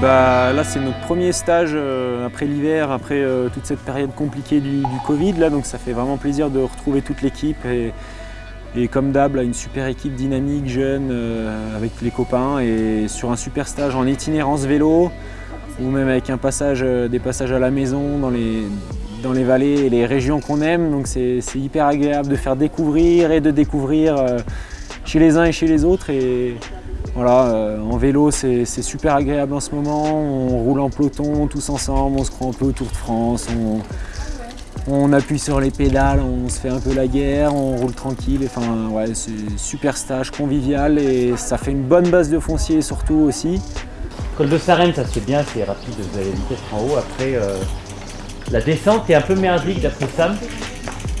bah, là, c'est notre premier stage euh, après l'hiver, après euh, toute cette période compliquée du, Covid. Là, donc ça fait vraiment plaisir de retrouver toute l'équipe. Et, comme d'hab, une super équipe dynamique, jeune, euh, avec les copains. Et sur un super stage en itinérance vélo, ou même avec des passages à la maison dans les, dans les vallées et les régions qu'on aime. Donc c'est hyper agréable de faire découvrir et de découvrir chez les uns et chez les autres. Et, voilà, euh, en vélo, c'est super agréable en ce moment. On roule en peloton tous ensemble, on se croit un peu au Tour de France. On, appuie sur les pédales, on se fait un peu la guerre, on roule tranquille. Enfin, c'est super stage convivial et ça fait une bonne base de foncier surtout aussi. Col de Sarenne, ça se fait bien, c'est rapide, vous avez vitesse en haut. Après, euh, la descente est un peu merdique d'après Sam.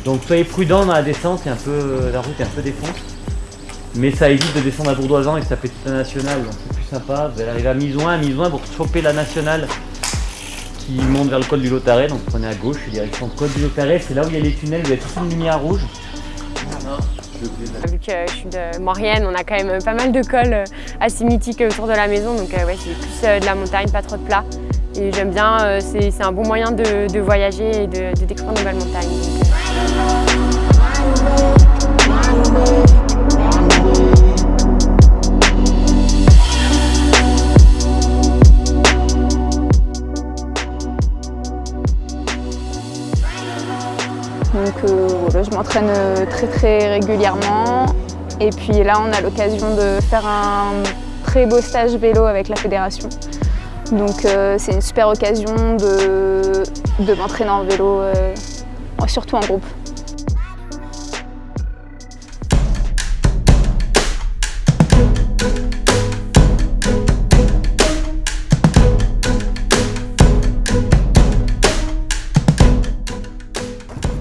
Donc soyez prudent dans la descente, un peu, la route est un peu défonce. Mais ça évite de descendre à Bourdoisan et ça fait toute la nationale, donc c'est plus sympa. Vous allez arriver à Misoin, à Misoin pour choper la nationale qui monte vers le col du Lotaret, donc prenez à gauche, direction le col du Lotaret, c'est là où il y a les tunnels, vous avez toute une lumière rouge. Vu que je suis de Maurienne, on a quand même pas mal de cols euh, assez mythiques autour de la maison, donc euh, ouais, c'est plus euh, de la montagne, pas trop de plat. Et j'aime bien, c'est un bon moyen de, voyager et de, de découvrir de nouvelles montagnes. Euh, je m'entraîne euh, très très régulièrement. Et puis là, on a l'occasion de faire un très beau stage vélo avec la fédération. Donc euh, c'est une super occasion de, de m'entraîner en vélo, surtout en groupe.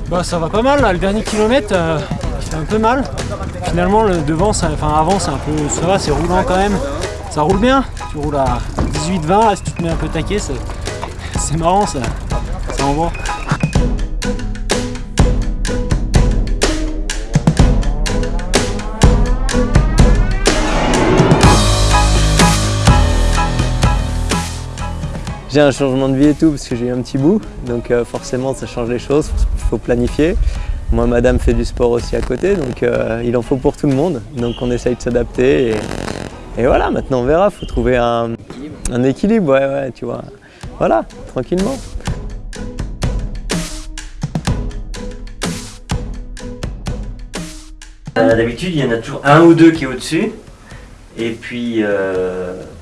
Bah ça va pas mal là, le dernier kilomètre euh, fait un peu mal. Finalement le devant, ça, enfin avant c'est un peu. ça va, c'est roulant quand même. Ça roule bien, tu roules à 18-20 si tu te mets un peu taqué, c'est marrant ça. Ça envoie. J'ai un changement de vie et tout parce que j'ai eu un petit bout, donc euh, forcément ça change les choses, il faut planifier. Moi, madame fait du sport aussi à côté, donc euh, il en faut pour tout le monde. Donc on essaye de s'adapter et, voilà, maintenant on verra, il faut trouver un, un, équilibre, ouais, ouais, tu vois. Voilà, tranquillement. Euh, d'habitude, il y en a toujours un ou deux qui est au-dessus, et puis...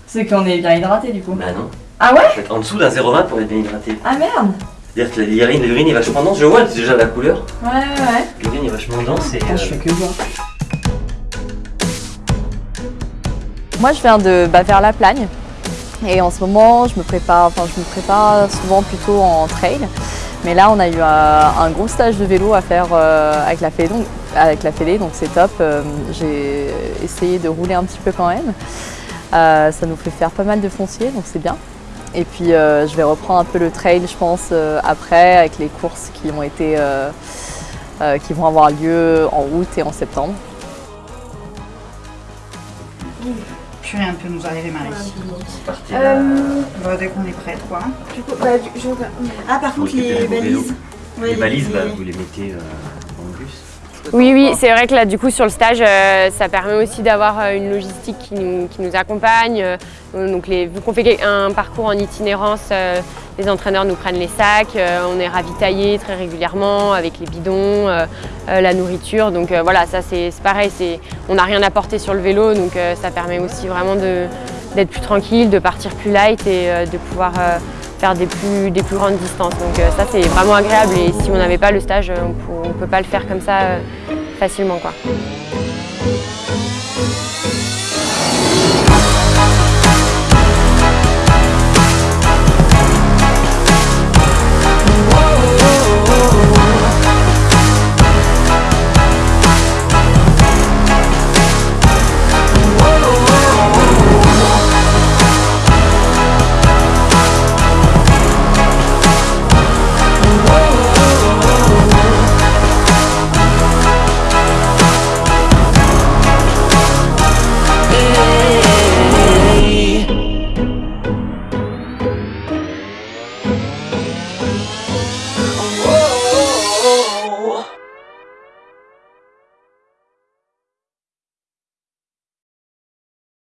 C'est qu'on est bien hydraté du coup Bah non. Ah ouais En dessous d'un 0,20 pour être bien hydraté. Ah merde C'est-à-dire que l'urine est vachement dense. Je vois déjà la couleur. Ouais, ouais. L'urine est vachement dense et... Ah, je fais que voir. Moi, je viens de bah, vers la Plagne. Et en ce moment, je me prépare, enfin, je me prépare souvent plutôt en trail. Mais là, on a eu un, gros stage de vélo à faire euh, avec la Fédé, donc, avec la Fédé, donc c'est top. Euh, j'ai essayé de rouler un petit peu quand même. Euh, ça nous fait faire pas mal de fonciers, donc c'est bien. Et puis euh, je vais reprendre un peu le trail, je pense, euh, après, avec les courses qui, ont été, euh, qui vont avoir lieu en août et en septembre. Purée, un peu nous arriver Marie. Euh... dès qu'on est prête quoi. Du coup, bah, je... Ah par contre les balises. les balises, bah, vous les mettez oui, oui, c'est vrai que là, du coup, sur le stage, euh, ça permet aussi d'avoir euh, une logistique qui nous, accompagne. Euh, donc, les, vu qu'on fait un parcours en itinérance, les entraîneurs nous prennent les sacs, on est ravitaillé très régulièrement avec les bidons, la nourriture. Donc voilà, ça c'est pareil, on n'a rien à porter sur le vélo, donc ça permet aussi vraiment d'être plus tranquille, de partir plus light et de pouvoir faire des plus, des plus grandes distances. Donc euh, ça c'est vraiment agréable et si on n'avait pas le stage, on ne peut pas le faire comme ça euh, facilement. Quoi.